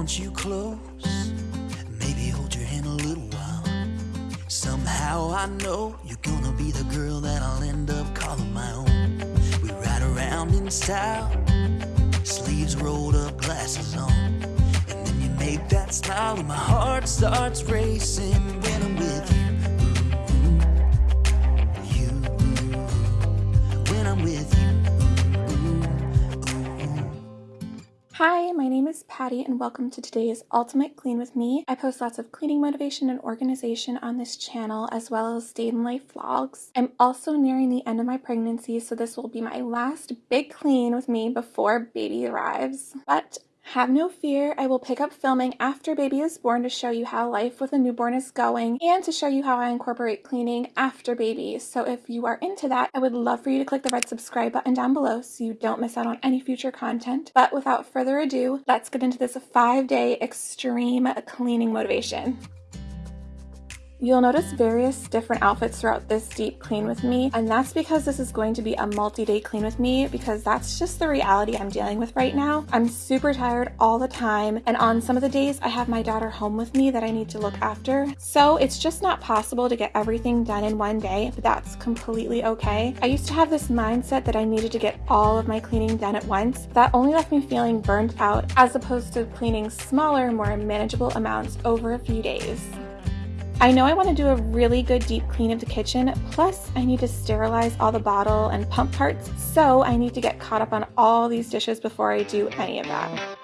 want you close. Maybe hold your hand a little while. Somehow I know you're gonna be the girl that I'll end up calling my own. We ride around in style, sleeves rolled up, glasses on. And then you make that smile, and my heart starts racing when I'm with you. You, when I'm with you. Hi, my name is Patty and welcome to today's Ultimate Clean with me. I post lots of cleaning motivation and organization on this channel as well as day in life vlogs. I'm also nearing the end of my pregnancy so this will be my last big clean with me before baby arrives. But have no fear, I will pick up filming after baby is born to show you how life with a newborn is going and to show you how I incorporate cleaning after baby. So if you are into that, I would love for you to click the red subscribe button down below so you don't miss out on any future content. But without further ado, let's get into this five day extreme cleaning motivation. You'll notice various different outfits throughout this deep clean with me, and that's because this is going to be a multi-day clean with me because that's just the reality I'm dealing with right now. I'm super tired all the time, and on some of the days I have my daughter home with me that I need to look after. So it's just not possible to get everything done in one day, but that's completely okay. I used to have this mindset that I needed to get all of my cleaning done at once. That only left me feeling burned out as opposed to cleaning smaller, more manageable amounts over a few days. I know I want to do a really good deep clean of the kitchen, plus I need to sterilize all the bottle and pump parts, so I need to get caught up on all these dishes before I do any of that.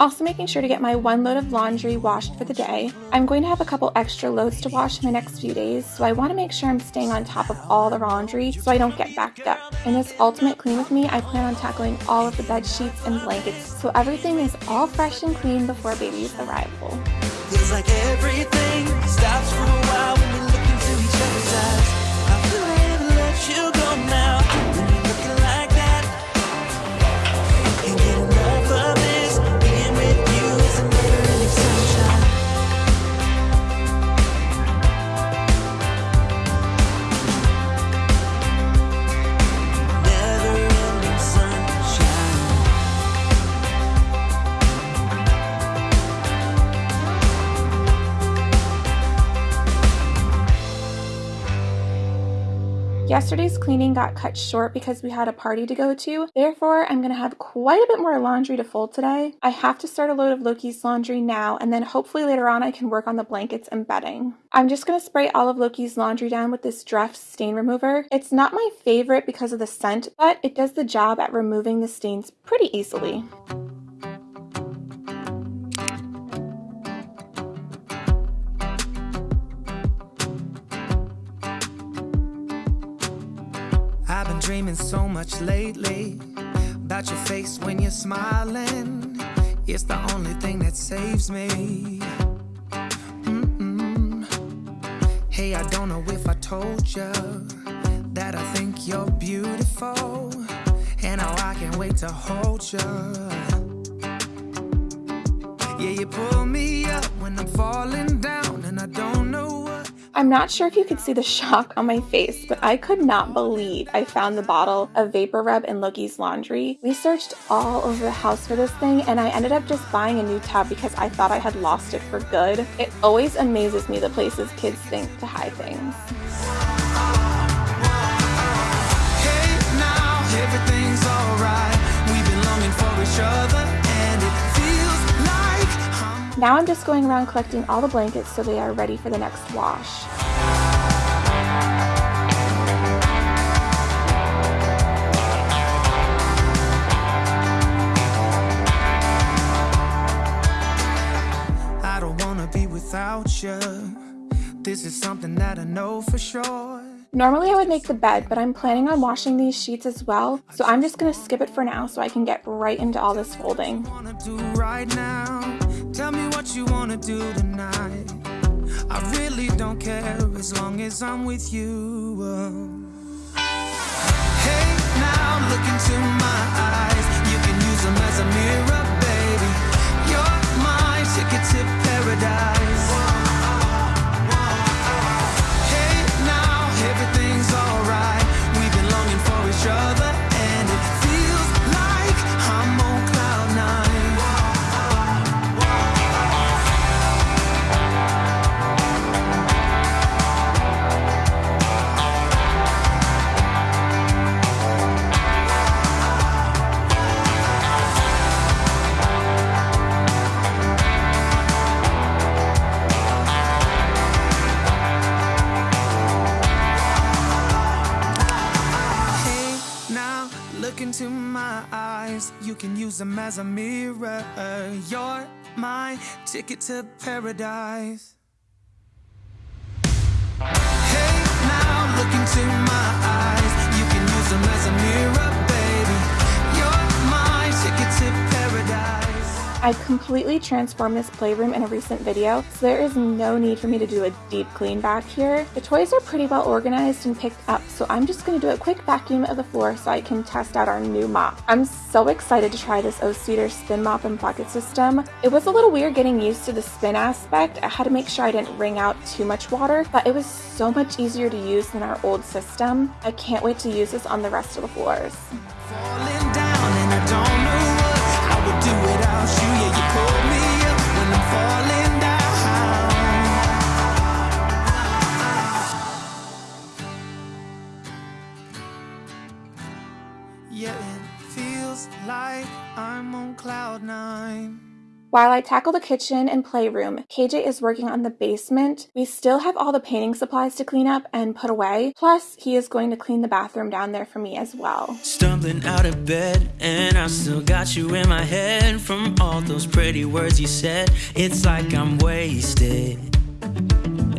Also making sure to get my one load of laundry washed for the day. I'm going to have a couple extra loads to wash in the next few days, so I want to make sure I'm staying on top of all the laundry so I don't get backed up. In this ultimate clean with me, I plan on tackling all of the bed sheets and blankets so everything is all fresh and clean before baby's arrival. Feels like everything stops for a while when we look into each other's eyes. How could I let you go now Yesterday's cleaning got cut short because we had a party to go to. Therefore, I'm going to have quite a bit more laundry to fold today. I have to start a load of Loki's laundry now, and then hopefully later on I can work on the blankets and bedding. I'm just going to spray all of Loki's laundry down with this Dreft stain remover. It's not my favorite because of the scent, but it does the job at removing the stains pretty easily. I've been dreaming so much lately about your face when you're smiling. It's the only thing that saves me. Mm-mm. Hey, I don't know if I told you that that I think you're beautiful. And how I can't wait to hold you. Yeah, you pull me up when I'm falling down, and I don't know what. I'm not sure if you could see the shock on my face, but I could not believe I found the bottle of Vapor Rub in Loki's laundry. We searched all over the house for this thing, and I ended up just buying a new tub because I thought I had lost it for good. It always amazes me the places kids think to hide things. Hey, now Now I'm just going around collecting all the blankets so they are ready for the next wash. I don't wanna be without you. This is something that I know for sure. Normally I would make the bed, but I'm planning on washing these sheets as well, so I'm just gonna skip it for now so I can get right into all this folding. Tell me what you wanna do tonight. I really don't care as long as I'm with you. Hey, now look into my eyes. You can use them as a mirror, baby. You're my ticket to paradise. Can use them as a mirror. You're my ticket to paradise. Hey, now look into my eyes. I completely transformed this playroom in a recent video, so there is no need for me to do a deep clean back here. The toys are pretty well organized and picked up, so I'm just going to do a quick vacuum of the floor so I can test out our new mop. I'm so excited to try this O-Cedar spin mop and bucket system. It was a little weird getting used to the spin aspect. I had to make sure I didn't wring out too much water, but it was so much easier to use than our old system. I can't wait to use this on the rest of the floors. I'm on cloud nine. While I tackle the kitchen and playroom, KJ is working on the basement. We still have all the painting supplies to clean up and put away. Plus, he is going to clean the bathroom down there for me as well. Stumbling out of bed, and I still got you in my head from all those pretty words you said. It's like I'm wasted.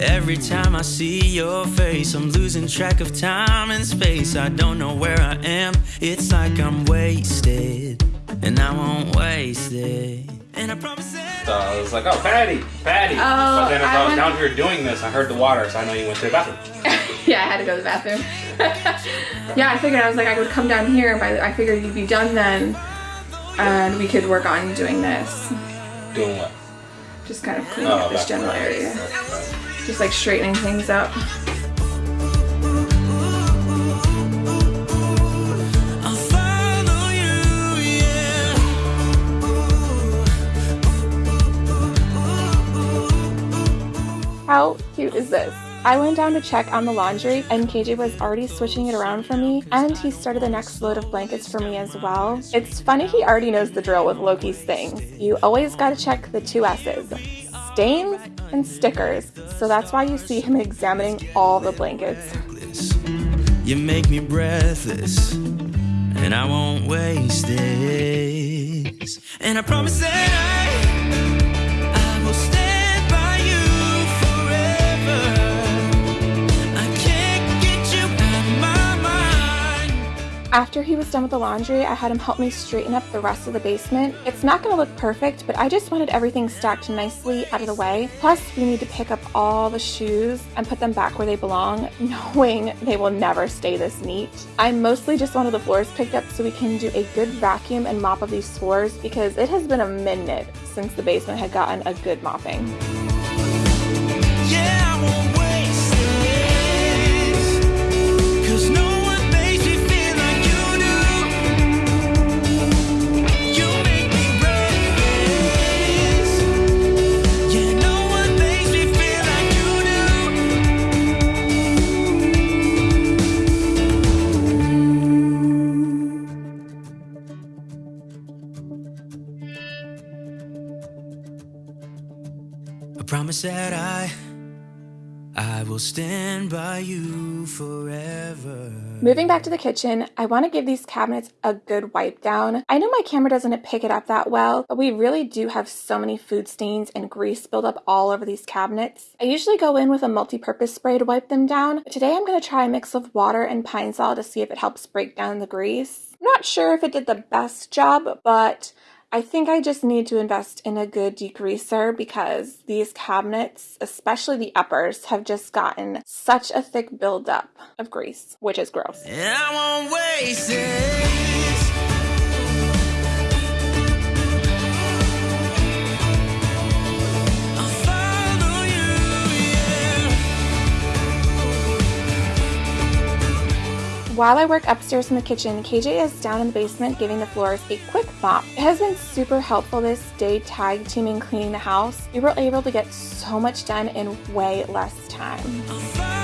Every time I see your face, I'm losing track of time and space. I don't know where I am. It's like I'm wasted, and I won't waste it. And I promise that. So I was like, oh, Patty, Patty. Oh, but then as I, I was down here doing this, I heard the water, so I know you went to the bathroom. yeah, I had to go to the bathroom. yeah, I figured I was like I would come down here. By the, I figured you'd be done then, and we could work on doing this. Doing what? Just kind of cleaning Oh, up this general there. area. Just like straightening things up. How cute is this? I went down to check on the laundry and KJ was already switching it around for me and he started the next load of blankets for me as well. It's funny he already knows the drill with Loki's things. You always gotta check the two S's. Stains and stickers. So that's why you see him examining all the blankets. You make me breathless, and I won't waste this. And I promise that I, After he was done with the laundry, I had him help me straighten up the rest of the basement. It's not going to look perfect, but I just wanted everything stacked nicely out of the way. Plus, we need to pick up all the shoes and put them back where they belong, knowing they will never stay this neat. I mostly just wanted the floors picked up so we can do a good vacuum and mop of these floors because it has been a minute since the basement had gotten a good mopping. Yeah, promise that I I will stand by you forever. Moving back to the kitchen, I want to give these cabinets a good wipe down. I know my camera doesn't pick it up that well, but we really do have so many food stains and grease buildup all over these cabinets. I usually go in with a multi-purpose spray to wipe them down, but today I'm going to try a mix of water and Pine-Sol to see if it helps break down the grease. I'm not sure if it did the best job, but I think I just need to invest in a good degreaser because these cabinets, especially the uppers, have just gotten such a thick buildup of grease, which is gross. While I work upstairs in the kitchen, KJ is down in the basement giving the floors a quick mop. It has been super helpful this day tag teaming cleaning the house. We were able to get so much done in way less time.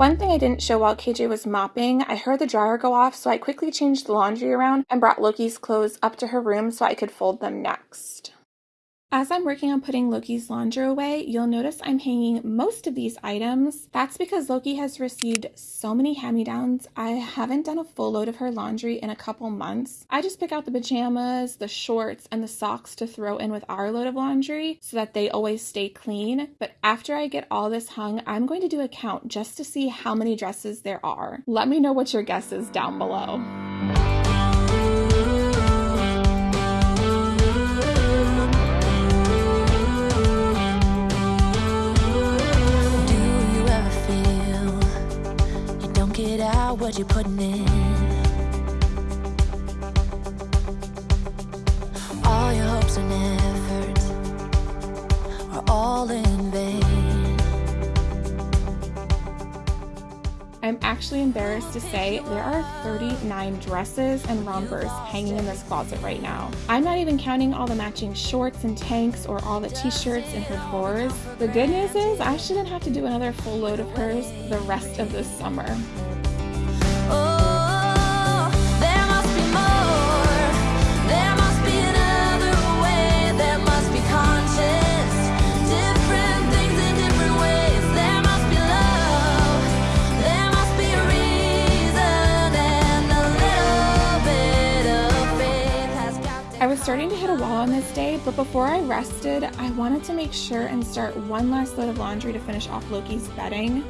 One thing I didn't show while KJ was mopping, I heard the dryer go off, so I quickly changed the laundry around and brought Loki's clothes up to her room so I could fold them next. As I'm working on putting Loki's laundry away, you'll notice I'm hanging most of these items. That's because Loki has received so many hand-me-downs. I haven't done a full load of her laundry in a couple months. I just pick out the pajamas, the shorts, and the socks to throw in with our load of laundry so that they always stay clean. But after I get all this hung, I'm going to do a count just to see how many dresses there are. Let me know what your guess is down below. What you're putting in? All your hopes and efforts are all in vain. I'm actually embarrassed to say there are 39 dresses and rompers hanging in this closet right now. I'm not even counting all the matching shorts and tanks or all the t-shirts in her drawers. The good news is I shouldn't have to do another full load of hers the rest of this summer. Starting to hit a wall on this day, but before I rested, I wanted to make sure and start one last load of laundry to finish off Loki's bedding.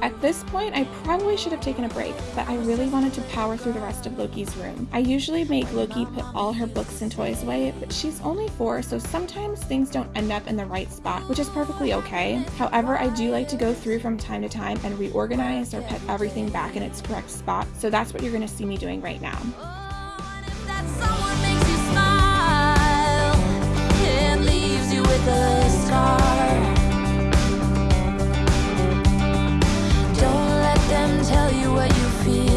At this point, I probably should have taken a break, but I really wanted to power through the rest of Loki's room. I usually make Loki put all her books and toys away, but she's only four, so sometimes things don't end up in the right spot, which is perfectly okay. However, I do like to go through from time to time and reorganize or put everything back in its correct spot, so that's what you're gonna see me doing right now. Don't let them tell you what you feel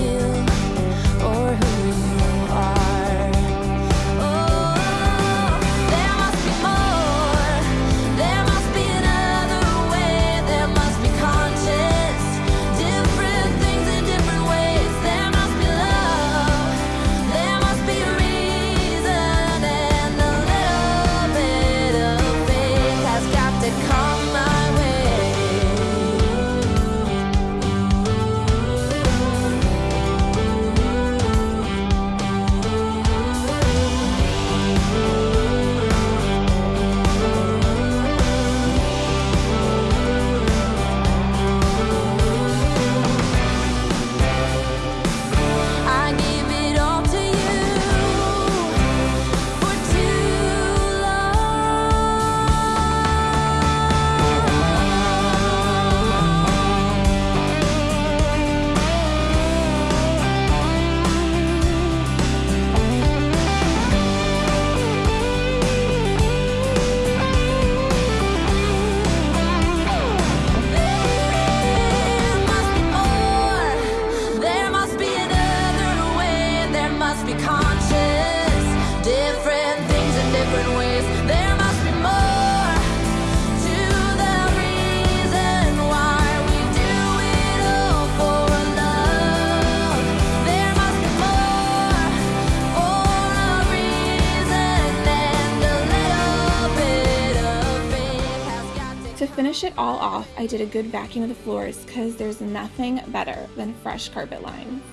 finish it all off, I did a good vacuum of the floors because there's nothing better than fresh carpet lines.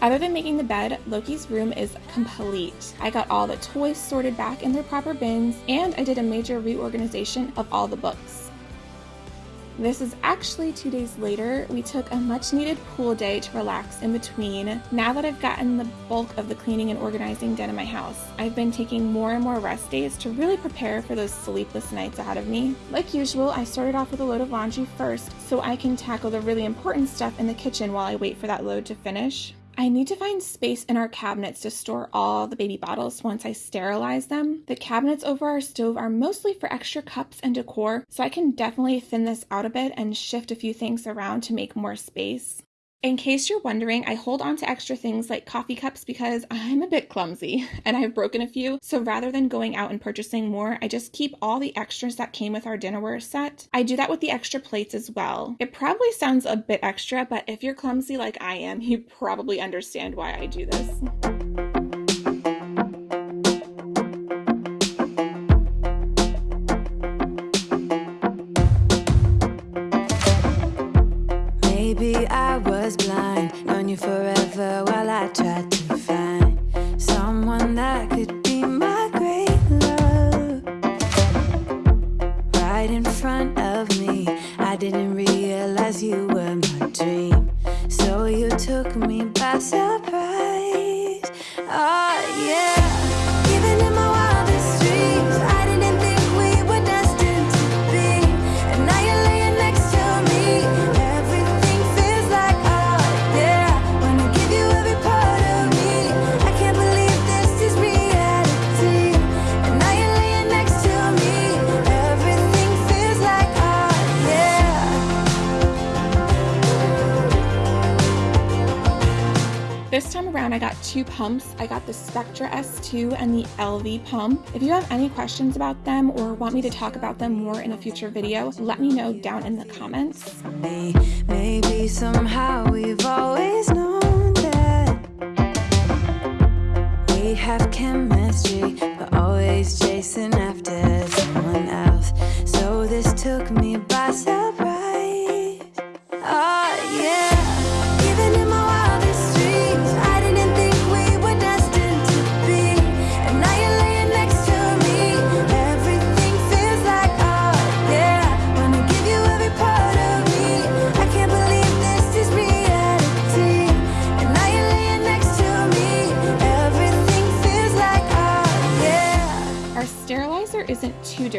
Other than making the bed, Loki's room is complete. I got all the toys sorted back in their proper bins, and I did a major reorganization of all the books. This is actually two days later. We took a much needed pool day to relax in between. Now that I've gotten the bulk of the cleaning and organizing done in my house, I've been taking more and more rest days to really prepare for those sleepless nights ahead of me. Like usual, I started off with a load of laundry first so I can tackle the really important stuff in the kitchen while I wait for that load to finish. I need to find space in our cabinets to store all the baby bottles once I sterilize them. The cabinets over our stove are mostly for extra cups and decor, so I can definitely thin this out a bit and shift a few things around to make more space. In case you're wondering, I hold on to extra things like coffee cups because I'm a bit clumsy and I've broken a few. So rather than going out and purchasing more, I just keep all the extras that came with our dinnerware set. I do that with the extra plates as well. It probably sounds a bit extra, but if you're clumsy like I am, you probably understand why I do this. This time around, I got two pumps. I got the Spectra S2 and the Elvie pump. If you have any questions about them or want me to talk about them more in a future video, let me know down in the comments. Maybe somehow we've always known that we have chemistry, but always chasing after someone else. So this took me by surprise.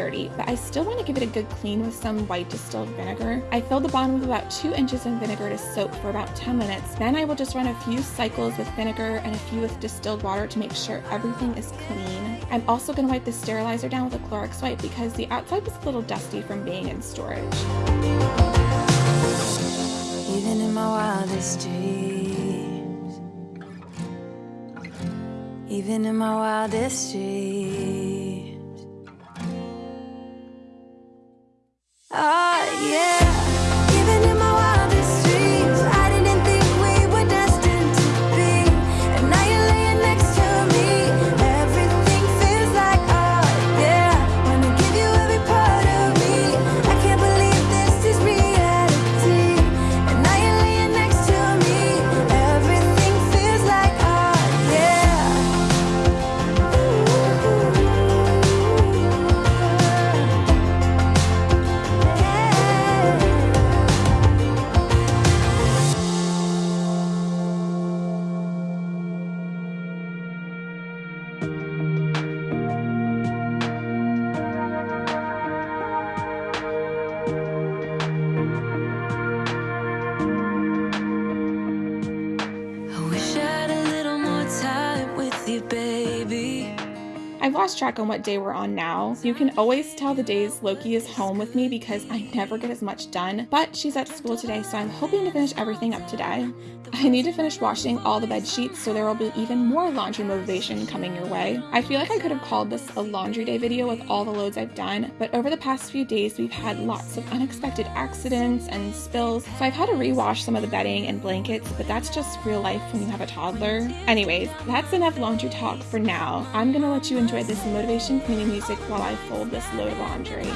Dirty, but I still want to give it a good clean with some white distilled vinegar. I filled the bottom with about 2 inches of vinegar to soak for about 10 minutes. Then I will just run a few cycles with vinegar and a few with distilled water to make sure everything is clean. I'm also going to wipe the sterilizer down with a Clorox wipe because the outside was a little dusty from being in storage. Even in my wildest dreams. Even in my wildest dreams. Yeah. I've lost track on what day we're on now. You can always tell the days Loki is home with me because I never get as much done, but she's at school today, so I'm hoping to finish everything up today. I need to finish washing all the bed sheets, so there will be even more laundry motivation coming your way. I feel like I could have called this a laundry day video with all the loads I've done, but over the past few days, we've had lots of unexpected accidents and spills, so I've had to rewash some of the bedding and blankets, but that's just real life when you have a toddler. Anyways, that's enough laundry talk for now. I'm gonna let you enjoy this motivation cleaning music while I fold this load of laundry.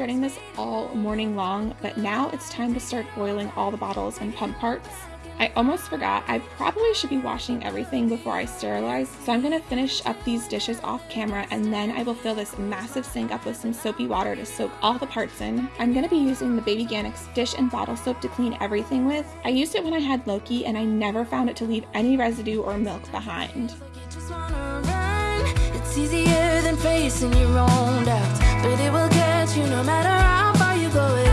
This all morning long, but now it's time to start boiling all the bottles and pump parts. I almost forgot, I probably should be washing everything before I sterilize, so I'm gonna finish up these dishes off camera and then I will fill this massive sink up with some soapy water to soak all the parts in. I'm gonna be using the Baby dish and bottle soap to clean everything with. I used it when I had Loki and I never found it to leave any residue or milk behind. But it will get you no matter how far you go.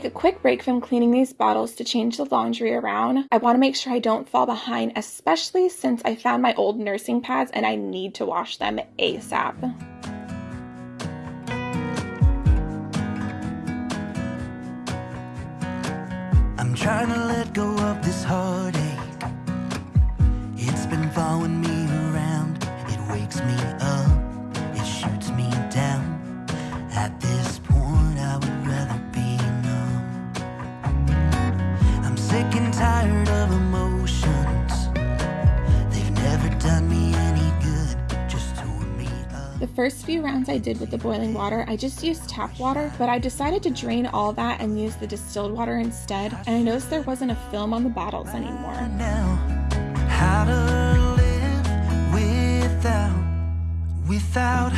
Take a quick break from cleaning these bottles to change the laundry around. I want to make sure I don't fall behind, especially since I found my old nursing pads and I need to wash them ASAP. I'm trying to let go of this heartache. It's been following me around. It wakes me The first few rounds I did with the boiling water, I just used tap water, but I decided to drain all that and use the distilled water instead, and I noticed there wasn't a film on the bottles anymore. without without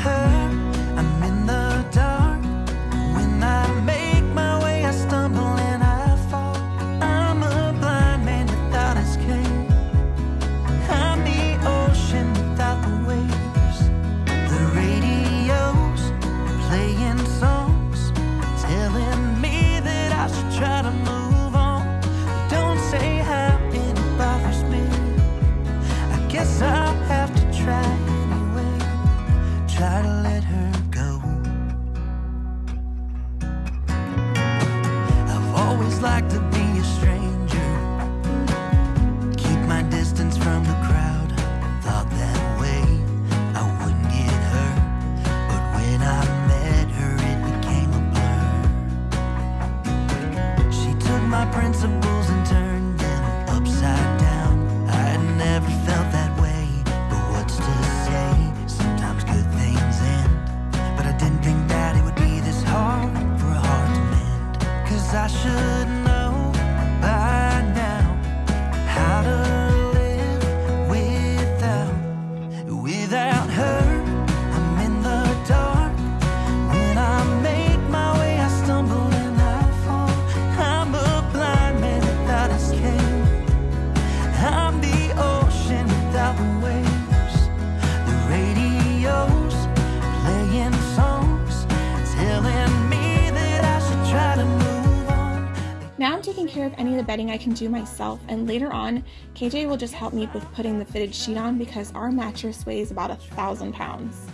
bedding I can do myself, and later on, KJ will just help me with putting the fitted sheet on because our mattress weighs about a thousand pounds.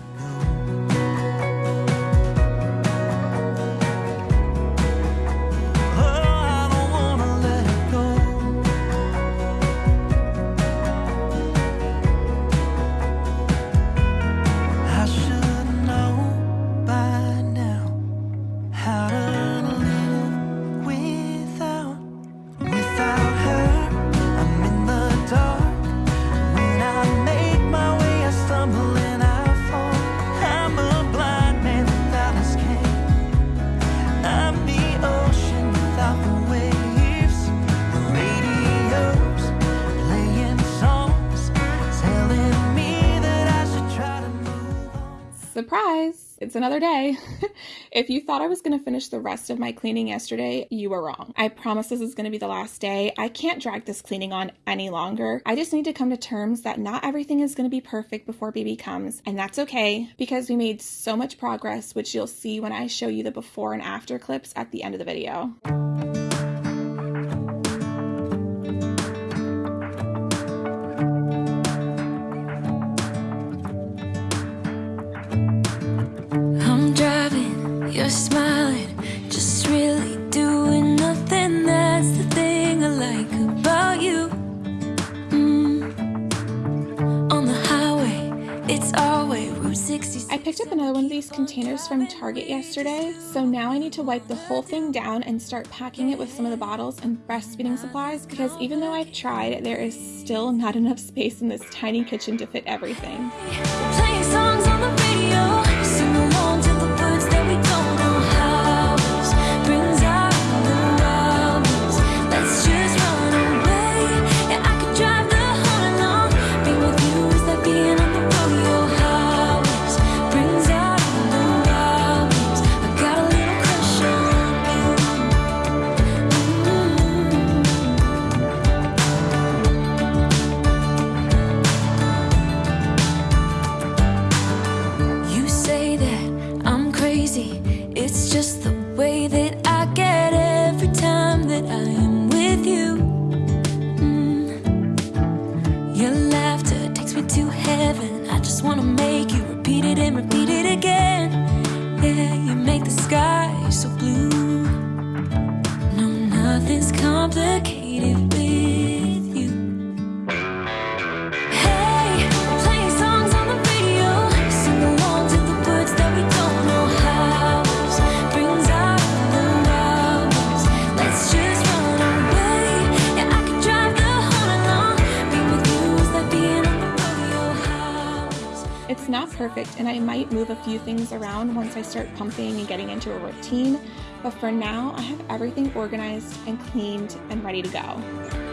It's another day. if you thought I was going to finish the rest of my cleaning yesterday, you were wrong. I promise this is going to be the last day. I can't drag this cleaning on any longer. I just need to come to terms that not everything is going to be perfect before baby comes, and that's okay because we made so much progress, which you'll see when I show you the before and after clips at the end of the video. You're smiling, just really doing nothing. That's the thing I like about you. Mm. On the highway, it's our way, Route 66. I picked up another one of these containers from Target yesterday, so now I need to wipe the whole thing down and start packing it with some of the bottles and breastfeeding supplies because even though I've tried, there is still not enough space in this tiny kitchen to fit everything. just wanna make you repeat it and repeat it again. Yeah, you make the sky so blue. No, nothing's complicated. Perfect, and I might move a few things around once I start pumping and getting into a routine, but for now, I have everything organized and cleaned and ready to go.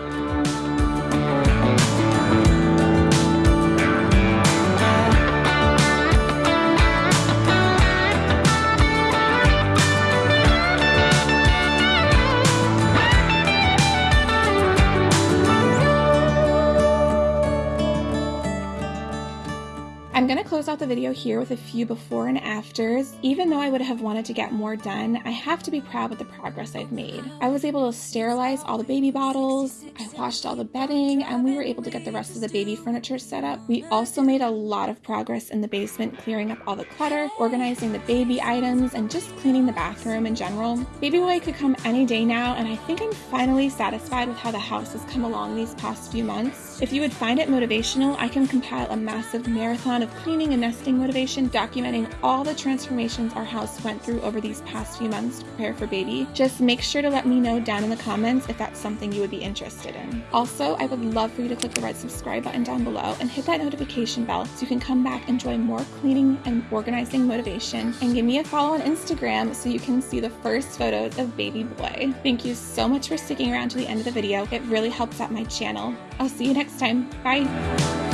I'm gonna close out the video here with a few before and afters. Even though I would have wanted to get more done, I have to be proud with the progress I've made. I was able to sterilize all the baby bottles, I washed all the bedding, and we were able to get the rest of the baby furniture set up. We also made a lot of progress in the basement, clearing up all the clutter, organizing the baby items, and just cleaning the bathroom in general. Baby boy could come any day now, and I think I'm finally satisfied with how the house has come along these past few months. If you would find it motivational, I can compile a massive marathon of cleaning and nesting motivation documenting all the transformations our house went through over these past few months to prepare for baby. Just make sure to let me know down in the comments if that's something you would be interested in. Also, I would love for you to click the red subscribe button down below and hit that notification bell so you can come back and enjoy more cleaning and organizing motivation. And give me a follow on Instagram so you can see the first photos of baby boy. Thank you so much for sticking around to the end of the video. It really helps out my channel. I'll see you next time. Bye.